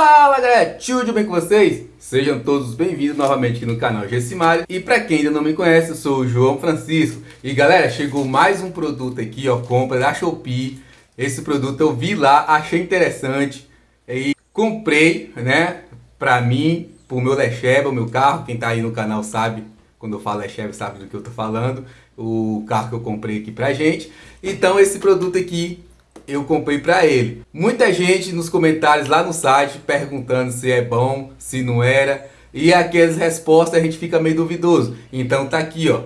Fala galera, tudo bem com vocês? Sejam todos bem-vindos novamente aqui no canal Gessimário E para quem ainda não me conhece, eu sou o João Francisco. E galera, chegou mais um produto aqui, ó, compra da Shopee. Esse produto eu vi lá, achei interessante. E comprei, né, pra mim, pro meu Lecheva, o meu carro. Quem tá aí no canal sabe, quando eu falo Lecheva sabe do que eu tô falando. O carro que eu comprei aqui pra gente. Então esse produto aqui eu comprei para ele. Muita gente nos comentários lá no site perguntando se é bom, se não era. E aquelas respostas a gente fica meio duvidoso. Então tá aqui, ó.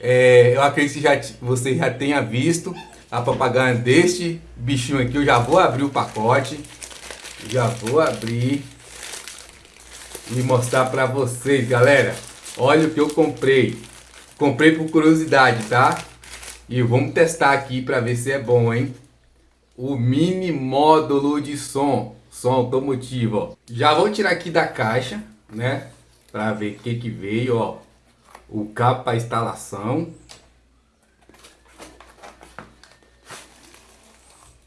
É, eu acredito que já, você já tenha visto a propaganda deste bichinho aqui. Eu já vou abrir o pacote. Já vou abrir e mostrar para vocês, galera. Olha o que eu comprei. Comprei por curiosidade, tá? E vamos testar aqui para ver se é bom, hein? O mini módulo de som, som automotivo, ó. Já vou tirar aqui da caixa, né, para ver o que que veio, ó. O cabo para instalação.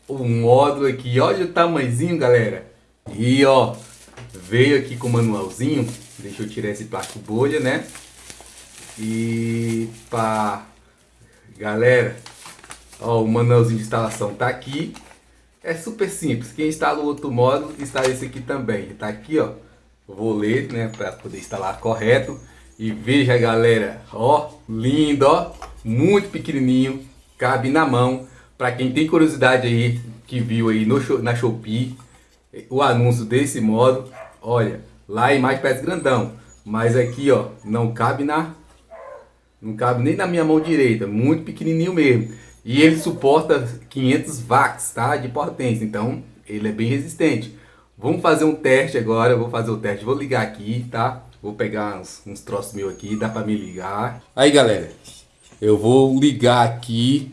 O módulo aqui, olha o tamanhozinho, galera. E ó, veio aqui com o manualzinho. Deixa eu tirar esse plástico bolha, né? E pá, galera, Ó, o manualzinho de instalação tá aqui. É super simples. Quem instala o outro módulo, instala esse aqui também. Tá aqui, ó. Vou ler, né, para poder instalar correto. E veja, galera, ó, lindo, ó, muito pequenininho, cabe na mão. Para quem tem curiosidade aí, que viu aí no, na Shopee, o anúncio desse módulo, olha, lá é mais parece grandão, mas aqui, ó, não cabe na, não cabe nem na minha mão direita, muito pequenininho mesmo. E ele suporta 500 watts, tá? De potência, então ele é bem resistente. Vamos fazer um teste agora, vou fazer o teste, vou ligar aqui, tá? Vou pegar uns, uns troços meus aqui, dá pra me ligar. Aí galera, eu vou ligar aqui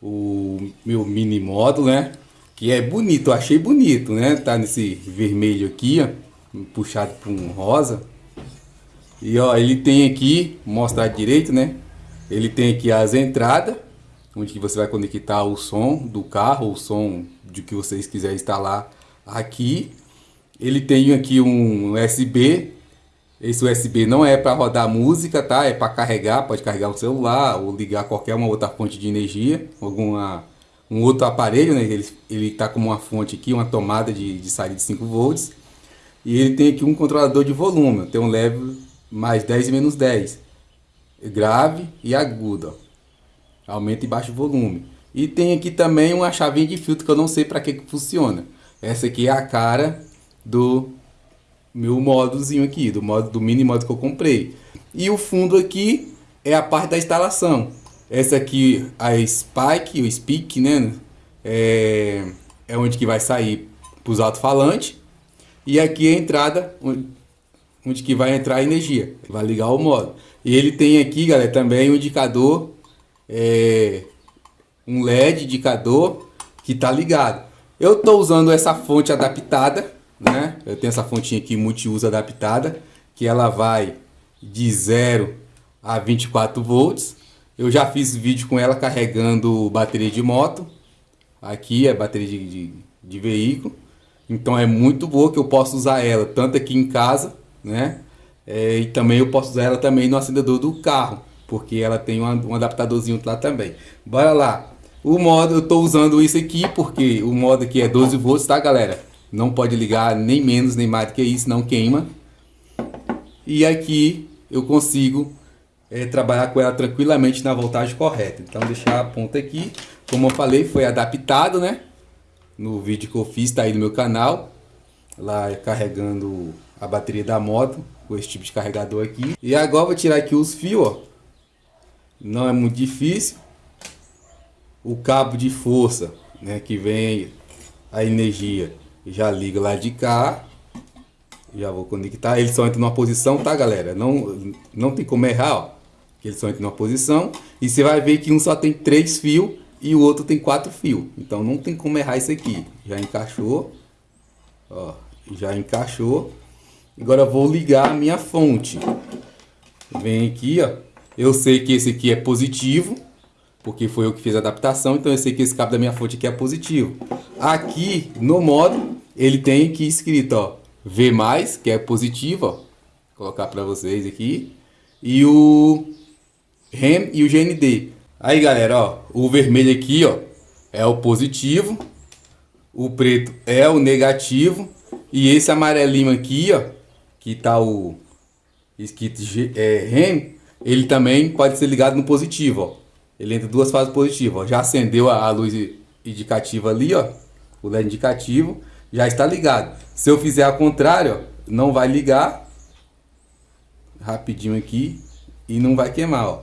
o meu mini módulo, né? Que é bonito, eu achei bonito, né? Tá nesse vermelho aqui, ó, puxado por um rosa. E ó, ele tem aqui, mostrar direito, né? Ele tem aqui as entradas onde você vai conectar o som do carro, o som de que vocês quiserem instalar aqui. Ele tem aqui um USB, esse USB não é para rodar música, tá? É para carregar, pode carregar o celular ou ligar qualquer uma outra fonte de energia, alguma um outro aparelho, né? Ele ele tá como uma fonte aqui, uma tomada de, de saída de 5 volts. E ele tem aqui um controlador de volume, tem um level mais 10 e menos 10, grave e agudo. Ó aumenta e baixa o volume. E tem aqui também uma chavinha de filtro que eu não sei para que, que funciona. Essa aqui é a cara do meu módulozinho aqui, do modo do mini modo que eu comprei. E o fundo aqui é a parte da instalação. Essa aqui a Spike, o Speak, né? É, é onde que vai sair para os alto-falantes. E aqui é a entrada onde, onde que vai entrar a energia. Vai ligar o modo. E ele tem aqui, galera, também um indicador é, um LED indicador que está ligado. Eu estou usando essa fonte adaptada, né? Eu tenho essa fontinha aqui multiuso adaptada, que ela vai de 0 a 24 volts. Eu já fiz vídeo com ela carregando bateria de moto. Aqui é bateria de, de, de veículo. Então é muito boa que eu posso usar ela tanto aqui em casa, né? É, e também eu posso usar ela também no acendedor do carro porque ela tem um, adaptadorzinho lá também. Bora lá. O modo, eu estou usando isso aqui porque o modo aqui é 12 volts, tá galera? Não pode ligar nem menos nem mais do que isso, não queima. E aqui eu consigo é, trabalhar com ela tranquilamente na voltagem correta. Então deixar a ponta aqui, como eu falei, foi adaptado, né? No vídeo que eu fiz, tá aí no meu canal. Lá carregando a bateria da moto, com esse tipo de carregador aqui. E agora vou tirar aqui os fios, ó não é muito difícil. O cabo de força, né, que vem a energia, já liga lá de cá. Já vou conectar. Eles só entram numa posição, tá, galera? Não, não tem como errar, ó. Eles só entram numa posição. E você vai ver que um só tem três fios e o outro tem quatro fios. Então não tem como errar isso aqui. Já encaixou. Ó, já encaixou. Agora vou ligar a minha fonte. Vem aqui, ó. Eu sei que esse aqui é positivo, porque foi eu que fiz a adaptação, então eu sei que esse cabo da minha fonte aqui é positivo. Aqui no modo, ele tem aqui escrito, ó, V+, que é positivo, ó. Vou colocar para vocês aqui. E o REM e o GND. Aí, galera, ó, o vermelho aqui, ó, é o positivo. O preto é o negativo. E esse amarelinho aqui, ó, que tá o escrito é, REM, ele também pode ser ligado no positivo, ó. Ele entra duas fases positivas, ó. Já acendeu a, a luz indicativa ali, ó. O LED indicativo já está ligado. Se eu fizer ao contrário, ó, não vai ligar. Rapidinho aqui. E não vai queimar, ó.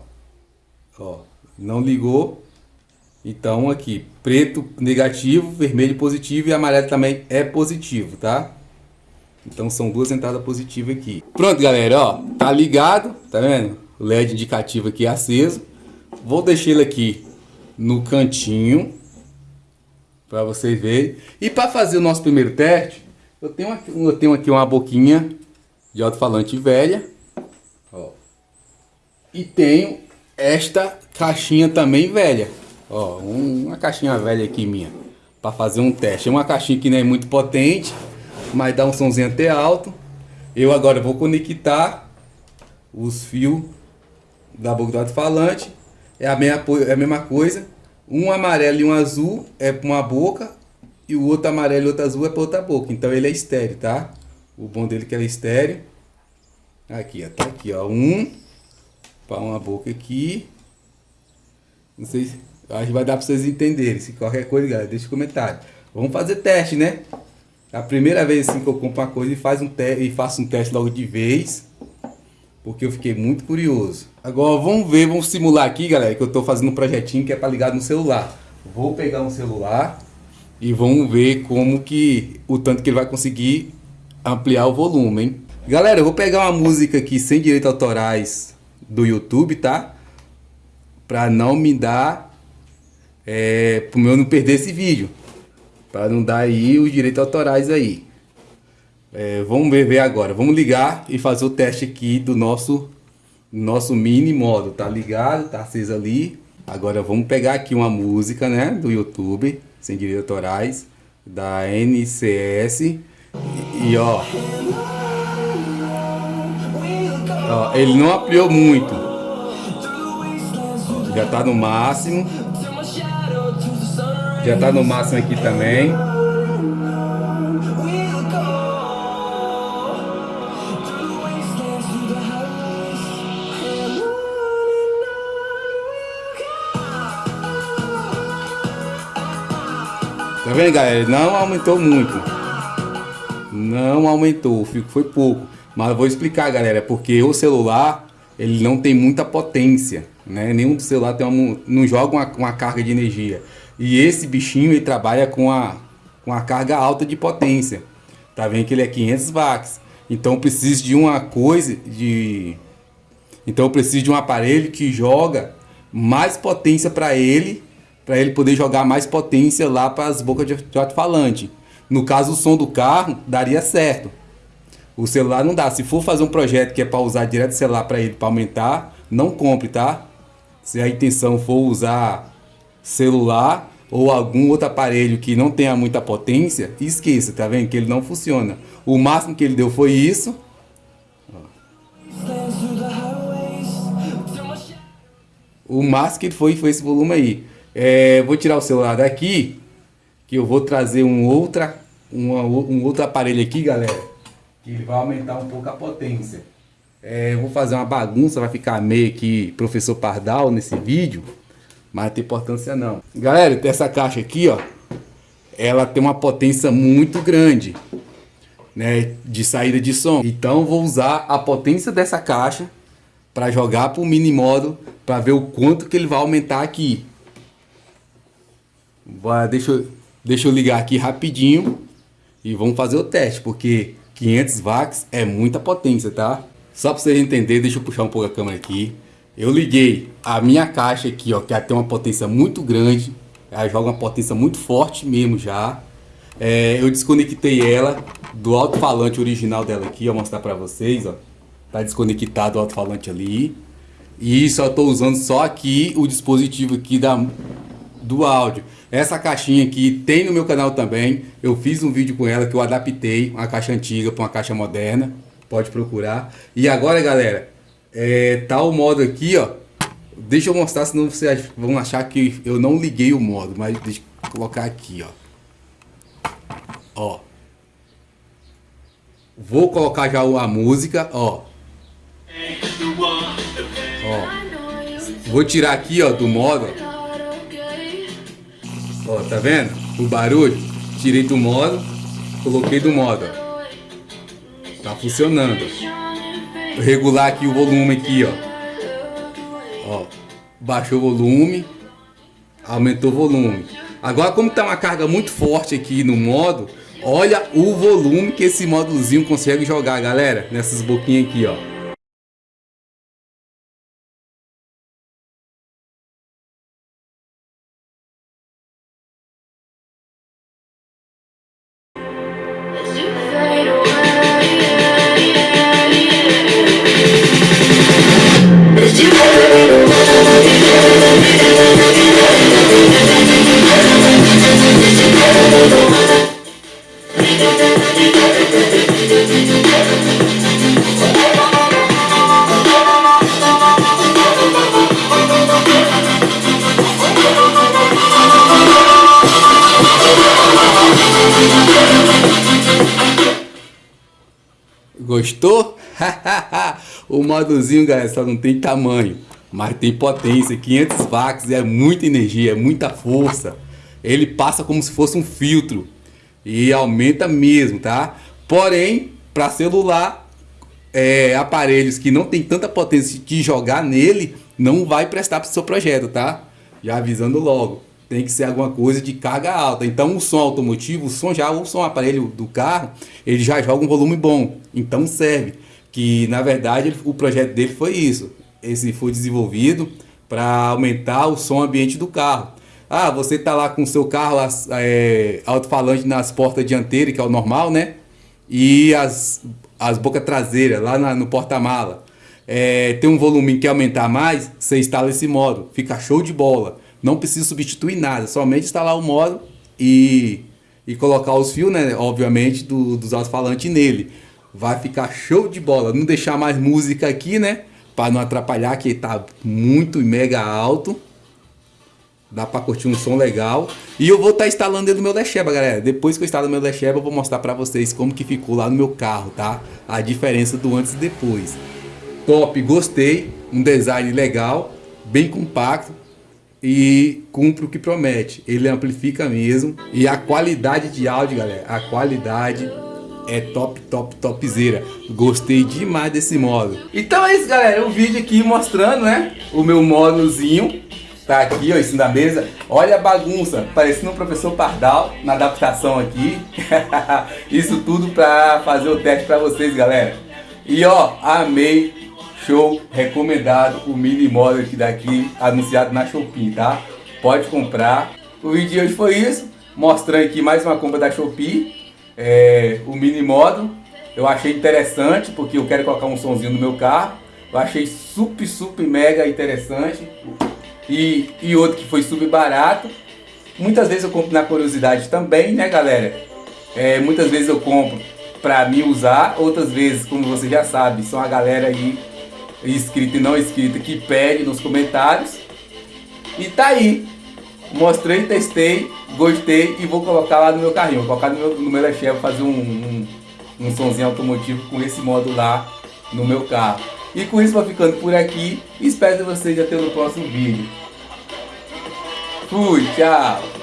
Ó, não ligou. Então aqui, preto negativo, vermelho positivo e amarelo também é positivo, tá? Então são duas entradas positivas aqui. Pronto, galera, ó, tá ligado, tá vendo? LED indicativo aqui aceso. Vou deixar ele aqui no cantinho para vocês verem. E para fazer o nosso primeiro teste, eu tenho aqui, eu tenho aqui uma boquinha de alto-falante velha, ó. E tenho esta caixinha também velha, ó, uma caixinha velha aqui minha, para fazer um teste. É uma caixinha que não é muito potente, mas dá um somzinho até alto. Eu agora vou conectar os fios da boca do alto-falante. É a, mesma, é a mesma coisa. Um amarelo e um azul é para uma boca. E o outro amarelo e outro azul é para outra boca. Então ele é estéreo, tá? O bom dele é que ele é estéreo. Aqui, ó. Tá aqui, ó. Um para uma boca aqui. Não sei se... Acho que vai dar para vocês entenderem. Se qualquer coisa, galera, deixa um comentário. Vamos fazer teste, né? A primeira vez assim que eu compro uma coisa e, faz um e faço um teste logo de vez. Porque eu fiquei muito curioso. Agora vamos ver, vamos simular aqui, galera, que eu estou fazendo um projetinho que é para ligar no celular. Vou pegar um celular e vamos ver como que o tanto que ele vai conseguir ampliar o volume, hein? Galera, eu vou pegar uma música aqui sem direitos autorais do YouTube, tá? Para não me dar, é, para eu não perder esse vídeo. Para não dar aí os direitos autorais aí. É, vamos ver, ver agora. Vamos ligar e fazer o teste aqui do nosso, nosso mini modo. Tá ligado, tá aceso ali. Agora vamos pegar aqui uma música, né, do YouTube, sem direitos autorais, da NCS. E, e ó, ó, ele não ampliou muito. Já tá no máximo. Já tá no máximo aqui também. Tá vendo, galera? Não aumentou muito. Não aumentou, foi pouco. Mas vou explicar, galera, porque o celular, ele não tem muita potência, né? Nenhum celular tem uma, não joga uma, uma carga de energia. E esse bichinho ele trabalha com a, com a carga alta de potência. Tá vendo que ele é 500 watts. Então eu preciso de uma coisa de Então eu preciso de um aparelho que joga mais potência para ele, para ele poder jogar mais potência lá para as bocas de alto-falante. No caso o som do carro daria certo. O celular não dá. Se for fazer um projeto que é para usar direto celular para ele para aumentar, não compre, tá? Se a intenção for usar celular ou algum outro aparelho que não tenha muita potência, esqueça, tá vendo? Que ele não funciona. O máximo que ele deu foi isso. O máximo que ele foi foi esse volume aí. É, vou tirar o celular daqui, que eu vou trazer um, outra, uma, um outro aparelho aqui, galera, que ele vai aumentar um pouco a potência. É, vou fazer uma bagunça, vai ficar meio que professor Pardal nesse vídeo. Mas não tem importância não. Galera, essa caixa aqui, ó. Ela tem uma potência muito grande. Né, de saída de som. Então vou usar a potência dessa caixa para jogar para o mini modo para ver o quanto que ele vai aumentar aqui. Deixa eu, deixa eu ligar aqui rapidinho e vamos fazer o teste, porque 500 watts é muita potência, tá? Só para vocês entenderem, deixa eu puxar um pouco a câmera aqui. Eu liguei a minha caixa aqui, ó, que tem uma potência muito grande. Ela joga uma potência muito forte mesmo já. É, eu desconectei ela do alto-falante original dela aqui, ó, mostrar pra vocês, ó. Tá desconectado o alto-falante ali. E só estou usando só aqui o dispositivo aqui da, do áudio. Essa caixinha aqui tem no meu canal também. Eu fiz um vídeo com ela que eu adaptei uma caixa antiga para uma caixa moderna. Pode procurar. E agora, galera, é, tá o modo aqui, ó. Deixa eu mostrar, senão vocês vão achar que eu não liguei o modo. Mas deixa eu colocar aqui, ó. Ó. Vou colocar já a música, ó. Ó. Vou tirar aqui, ó, do modo. Ó, tá vendo? O barulho. Tirei do modo, coloquei do modo, ó. Tá funcionando. Vou regular aqui o volume aqui, ó. Ó, baixou o volume, aumentou o volume. Agora, como tá uma carga muito forte aqui no modo, olha o volume que esse módulozinho consegue jogar, galera, nessas boquinhas aqui, ó. Gostou? o modozinho, galera, só não tem tamanho, mas tem potência, 500 watts, é muita energia, é muita força. Ele passa como se fosse um filtro e aumenta mesmo, tá? Porém, para celular, é, aparelhos que não tem tanta potência de jogar nele, não vai prestar para o seu projeto, tá? Já avisando logo tem que ser alguma coisa de carga alta. Então o som automotivo, o som já, o som aparelho do carro, ele já joga um volume bom. Então serve. Que na verdade o projeto dele foi isso. Esse foi desenvolvido para aumentar o som ambiente do carro. Ah, você tá lá com o seu carro é, alto-falante nas portas dianteiras, que é o normal, né? E as, as bocas traseiras lá na, no porta-mala. É, tem um volume que aumentar mais, você instala esse modo. Fica show de bola. Não precisa substituir nada, somente instalar o modo e, e colocar os fios, né, obviamente, do, dos alto-falantes nele. Vai ficar show de bola. Não deixar mais música aqui, né, para não atrapalhar, que tá muito mega alto. Dá para curtir um som legal. E eu vou estar tá instalando ele no meu Lecheba, galera. Depois que eu instalo no meu Lecheba, eu vou mostrar para vocês como que ficou lá no meu carro, tá? A diferença do antes e depois. Top, gostei. Um design legal, bem compacto e cumpre o que promete. Ele amplifica mesmo. E a qualidade de áudio, galera, a qualidade é top, top, topzera. Gostei demais desse modo. Então é isso, galera. O vídeo aqui mostrando, né? O meu módulozinho. Tá aqui, ó, isso na mesa. Olha a bagunça, parecendo um professor Pardal na adaptação aqui. isso tudo pra fazer o teste pra vocês, galera. E ó, amei Show, recomendado o mini model aqui daqui, anunciado na Shopee, tá? Pode comprar. O vídeo de hoje foi isso, mostrando aqui mais uma compra da Shopee, é, o mini modo. Eu achei interessante, porque eu quero colocar um sonzinho no meu carro. Eu achei super, super mega interessante. E, e outro que foi super barato. Muitas vezes eu compro na curiosidade também, né galera? É, muitas vezes eu compro para me usar, outras vezes, como você já sabe, são a galera aí inscrito e não inscrito que pede nos comentários. E tá aí. Mostrei, testei, gostei e vou colocar lá no meu carrinho. Vou colocar no meu, no meu Chevy, fazer um, um, um sonzinho automotivo com esse modo lá no meu carro. E com isso vou ficando por aqui. Espero vocês até no próximo vídeo. Fui, tchau!